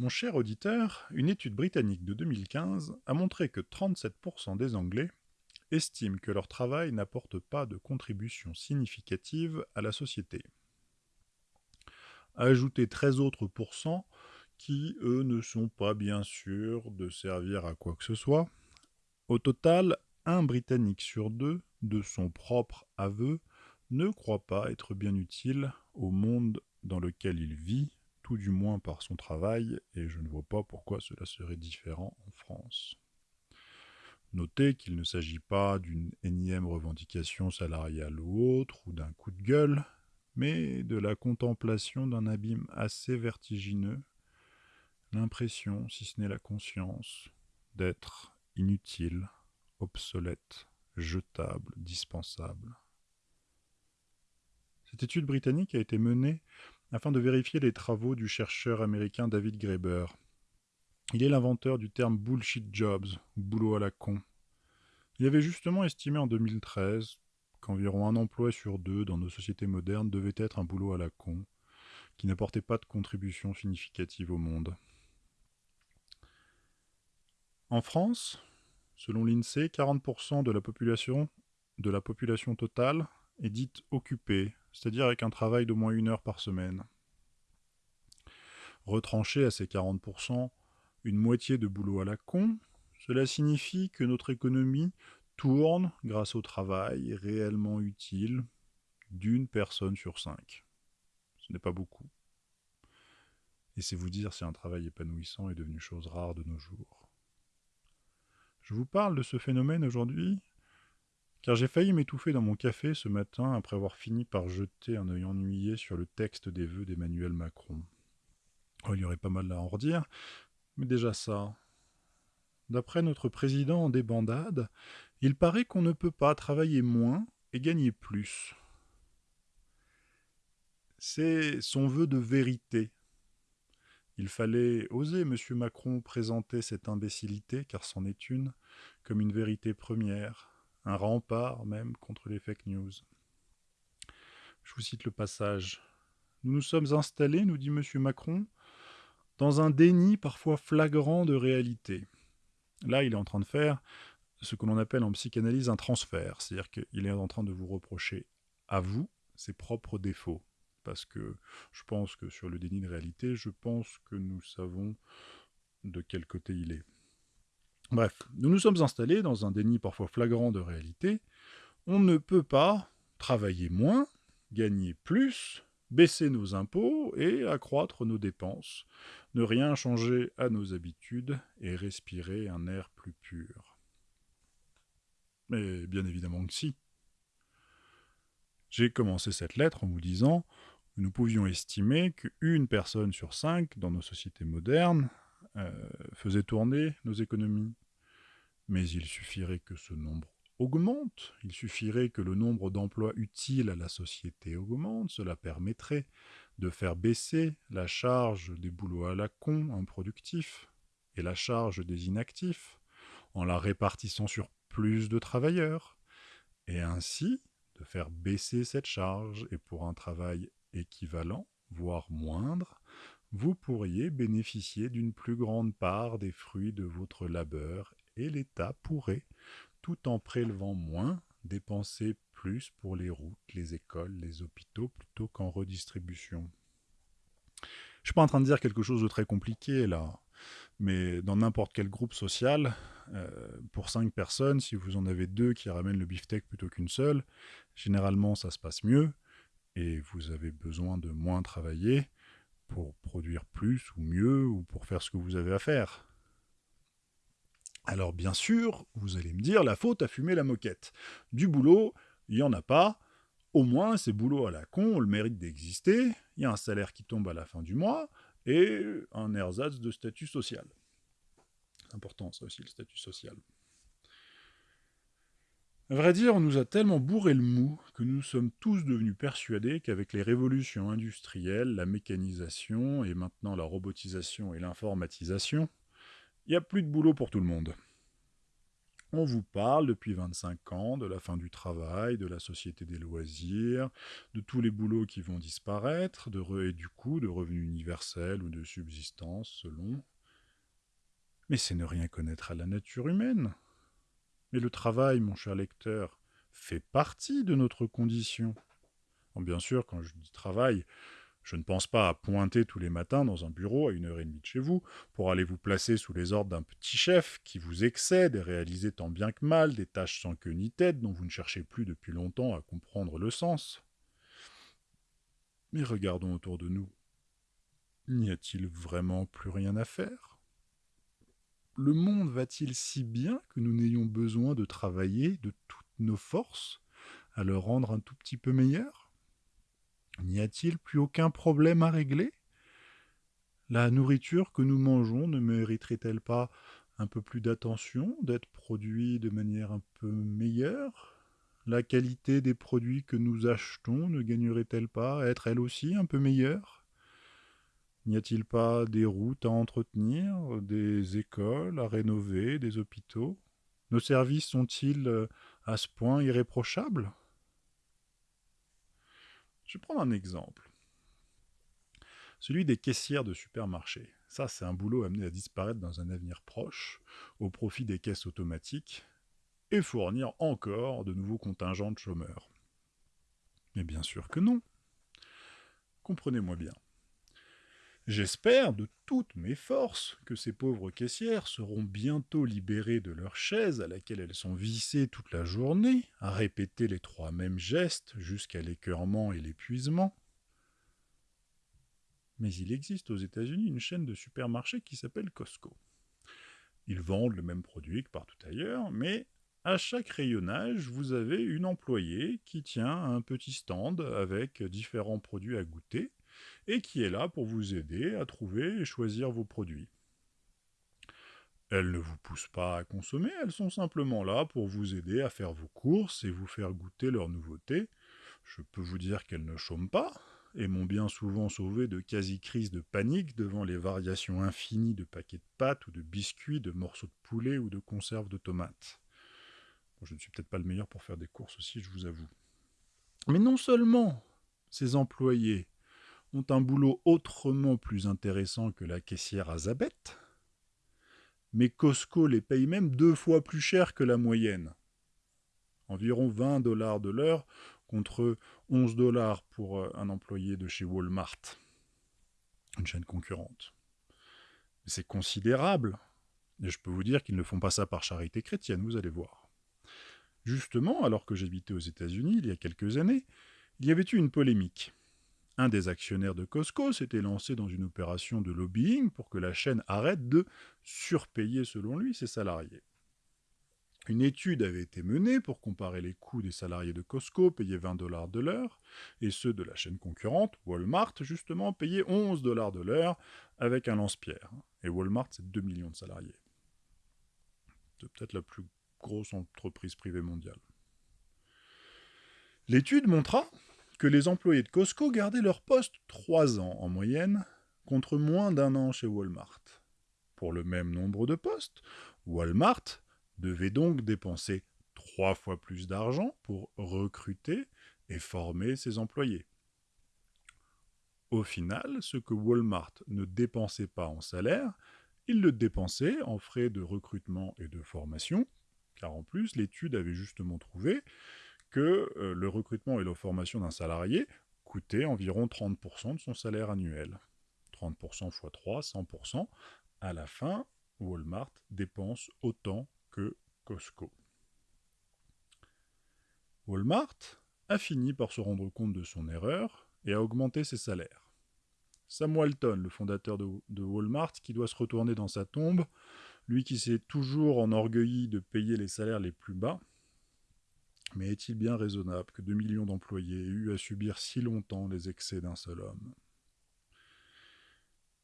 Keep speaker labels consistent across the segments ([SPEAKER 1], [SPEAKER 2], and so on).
[SPEAKER 1] Mon cher auditeur, une étude britannique de 2015 a montré que 37% des Anglais estiment que leur travail n'apporte pas de contribution significative à la société. Ajoutez 13 autres pourcents qui, eux, ne sont pas bien sûrs de servir à quoi que ce soit. Au total, un Britannique sur deux, de son propre aveu, ne croit pas être bien utile au monde dans lequel il vit, tout du moins par son travail, et je ne vois pas pourquoi cela serait différent en France. Notez qu'il ne s'agit pas d'une énième revendication salariale ou autre, ou d'un coup de gueule, mais de la contemplation d'un abîme assez vertigineux, l'impression, si ce n'est la conscience, d'être inutile, obsolète, jetable, dispensable. Cette étude britannique a été menée afin de vérifier les travaux du chercheur américain David Graeber. Il est l'inventeur du terme bullshit jobs, ou boulot à la con. Il avait justement estimé en 2013 qu'environ un emploi sur deux dans nos sociétés modernes devait être un boulot à la con, qui n'apportait pas de contribution significative au monde. En France, selon l'INSEE, 40% de la population de la population totale est dite occupée, c'est-à-dire avec un travail d'au moins une heure par semaine. Retranché à ces 40%, une moitié de boulot à la con, cela signifie que notre économie tourne grâce au travail réellement utile d'une personne sur cinq. Ce n'est pas beaucoup. Et c'est vous dire si un travail épanouissant est devenu chose rare de nos jours. Je vous parle de ce phénomène aujourd'hui car j'ai failli m'étouffer dans mon café ce matin après avoir fini par jeter un œil ennuyé sur le texte des vœux d'Emmanuel Macron. Oh, il y aurait pas mal à en redire, mais déjà ça. D'après notre président en débandade, il paraît qu'on ne peut pas travailler moins et gagner plus. C'est son vœu de vérité. Il fallait oser, M. Macron, présenter cette imbécilité, car c'en est une, comme une vérité première, un rempart même contre les fake news. Je vous cite le passage. Nous nous sommes installés, nous dit M. Macron, dans un déni parfois flagrant de réalité. Là, il est en train de faire ce que l'on appelle en psychanalyse un transfert, c'est-à-dire qu'il est en train de vous reprocher à vous ses propres défauts. Parce que je pense que sur le déni de réalité, je pense que nous savons de quel côté il est. Bref, nous nous sommes installés dans un déni parfois flagrant de réalité. On ne peut pas travailler moins, gagner plus, baisser nos impôts et accroître nos dépenses, ne rien changer à nos habitudes et respirer un air plus pur. Mais bien évidemment que si. J'ai commencé cette lettre en vous disant que nous pouvions estimer qu'une personne sur cinq dans nos sociétés modernes faisait tourner nos économies. Mais il suffirait que ce nombre augmente, il suffirait que le nombre d'emplois utiles à la société augmente, cela permettrait de faire baisser la charge des boulots à la con improductifs et la charge des inactifs, en la répartissant sur plus de travailleurs, et ainsi de faire baisser cette charge, et pour un travail équivalent, voire moindre, vous pourriez bénéficier d'une plus grande part des fruits de votre labeur et l'État pourrait, tout en prélevant moins, dépenser plus pour les routes, les écoles, les hôpitaux, plutôt qu'en redistribution. Je ne suis pas en train de dire quelque chose de très compliqué là, mais dans n'importe quel groupe social, euh, pour cinq personnes, si vous en avez deux qui ramènent le beefsteak plutôt qu'une seule, généralement ça se passe mieux, et vous avez besoin de moins travailler pour produire plus ou mieux ou pour faire ce que vous avez à faire. Alors bien sûr, vous allez me dire, la faute a fumé la moquette. Du boulot, il n'y en a pas. Au moins, ces boulots à la con ont le mérite d'exister. Il y a un salaire qui tombe à la fin du mois et un ersatz de statut social. C'est important ça aussi, le statut social. À vrai dire, on nous a tellement bourré le mou que nous sommes tous devenus persuadés qu'avec les révolutions industrielles, la mécanisation et maintenant la robotisation et l'informatisation, il n'y a plus de boulot pour tout le monde. On vous parle depuis 25 ans de la fin du travail, de la société des loisirs, de tous les boulots qui vont disparaître, de et du coup de revenus universels ou de subsistance selon. Mais c'est ne rien connaître à la nature humaine. Mais le travail, mon cher lecteur, fait partie de notre condition. bien sûr, quand je dis travail, je ne pense pas à pointer tous les matins dans un bureau à une heure et demie de chez vous pour aller vous placer sous les ordres d'un petit chef qui vous excède et réaliser tant bien que mal des tâches sans queue ni tête dont vous ne cherchez plus depuis longtemps à comprendre le sens. Mais regardons autour de nous. N'y a-t-il vraiment plus rien à faire? Le monde va-t-il si bien que nous n'ayons besoin de travailler de toutes nos forces à le rendre un tout petit peu meilleur? N'y a-t-il plus aucun problème à régler? La nourriture que nous mangeons ne mériterait-elle pas un peu plus d'attention, d'être produite de manière un peu meilleure? La qualité des produits que nous achetons ne gagnerait-elle pas à être elle aussi un peu meilleure? N'y a-t-il pas des routes à entretenir, des écoles à rénover, des hôpitaux? Nos services sont-ils euh, à ce point irréprochables? Je vais prendre un exemple. Celui des caissières de supermarché. Ça, c'est un boulot amené à disparaître dans un avenir proche, au profit des caisses automatiques, et fournir encore de nouveaux contingents de chômeurs. Mais bien sûr que non. Comprenez-moi bien. J'espère de toutes mes forces que ces pauvres caissières seront bientôt libérées de leur chaise à laquelle elles sont vissées toute la journée, à répéter les trois mêmes gestes jusqu'à l'écœurement et l'épuisement. Mais il existe aux États-Unis une chaîne de supermarchés qui s'appelle Costco. Ils vendent le même produit que partout ailleurs, mais à chaque rayonnage, vous avez une employée qui tient un petit stand avec différents produits à goûter et qui est là pour vous aider à trouver et choisir vos produits. Elles ne vous poussent pas à consommer, elles sont simplement là pour vous aider à faire vos courses et vous faire goûter leurs nouveautés. Je peux vous dire qu'elles ne chôment pas, et m'ont bien souvent sauvé de quasi-crises de panique devant les variations infinies de paquets de pâtes ou de biscuits, de morceaux de poulet ou de conserves de tomates. je ne suis peut-être pas le meilleur pour faire des courses aussi, je vous avoue. Mais non seulement ces employés ont un boulot autrement plus intéressant que la caissière à Zabet, mais Costco les paye même deux fois plus cher que la moyenne. Environ 20 dollars de l'heure contre 11 dollars pour euh, un employé de chez Walmart, une chaîne concurrente. C'est considérable, et je peux vous dire qu'ils ne font pas ça par charité chrétienne, vous allez voir. Justement, alors que j'habitais aux États-Unis il y a quelques années, il y avait eu une polémique. Un des actionnaires de Costco s'était lancé dans une opération de lobbying pour que la chaîne arrête de surpayer, selon lui, ses salariés. Une étude avait été menée pour comparer les coûts des salariés de Costco payés 20 dollars de l'heure et ceux de la chaîne concurrente, Walmart, justement, payés 11 dollars de l'heure avec un lance-pierre. Et Walmart, c'est 2 millions de salariés. C'est peut-être la plus grosse entreprise privée mondiale. L'étude montra que les employés de Costco gardaient leur poste trois ans en moyenne, contre moins d'un an chez Walmart. Pour le même nombre de postes, Walmart devait donc dépenser trois fois plus d'argent pour recruter et former ses employés. Au final, ce que Walmart ne dépensait pas en salaire, il le dépensait en frais de recrutement et de formation, car en plus l'étude avait justement trouvé que euh, le recrutement et la formation d'un salarié coûtaient environ 30% de son salaire annuel. 30% x 3, 100%. À la fin, Walmart dépense autant que Costco. Walmart a fini par se rendre compte de son erreur et a augmenté ses salaires. Sam Walton, le fondateur de, de Walmart, qui doit se retourner dans sa tombe, lui qui s'est toujours enorgueilli de payer les salaires les plus bas, mais est-il bien raisonnable que deux millions d'employés aient eu à subir si longtemps les excès d'un seul homme?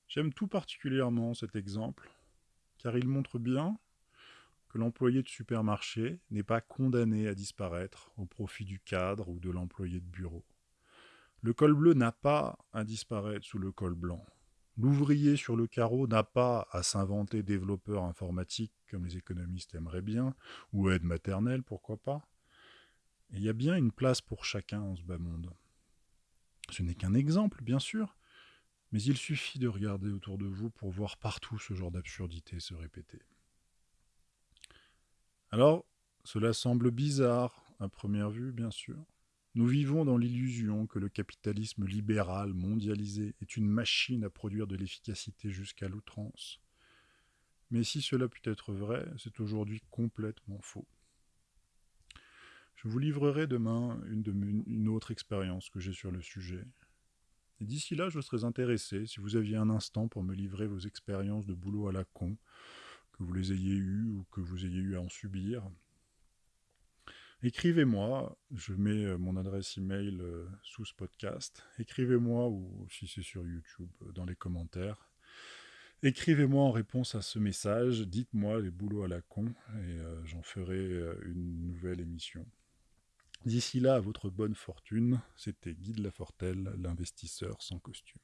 [SPEAKER 1] J'aime tout particulièrement cet exemple, car il montre bien que l'employé de supermarché n'est pas condamné à disparaître au profit du cadre ou de l'employé de bureau. Le col bleu n'a pas à disparaître sous le col blanc. L'ouvrier sur le carreau n'a pas à s'inventer développeur informatique comme les économistes aimeraient bien, ou aide maternelle, pourquoi pas. Il y a bien une place pour chacun en ce bas monde. Ce n'est qu'un exemple, bien sûr, mais il suffit de regarder autour de vous pour voir partout ce genre d'absurdité se répéter. Alors, cela semble bizarre, à première vue, bien sûr. Nous vivons dans l'illusion que le capitalisme libéral mondialisé est une machine à produire de l'efficacité jusqu'à l'outrance. Mais si cela peut être vrai, c'est aujourd'hui complètement faux. Je vous livrerai demain une, autre expérience que j'ai sur le sujet. Et d'ici là, je serais intéressé, si vous aviez un instant pour me livrer vos expériences de boulot à la con, que vous les ayez eues ou que vous ayez eu à en subir, Écrivez-moi, je mets euh, mon adresse email euh, sous ce podcast. Écrivez-moi ou si c'est sur YouTube euh, dans les commentaires. Écrivez-moi en réponse à ce message, dites-moi les boulots à la con et j'en ferai une nouvelle émission. D'ici là, à votre bonne fortune, c'était Guy de Lafortelle, l'investisseur sans costume.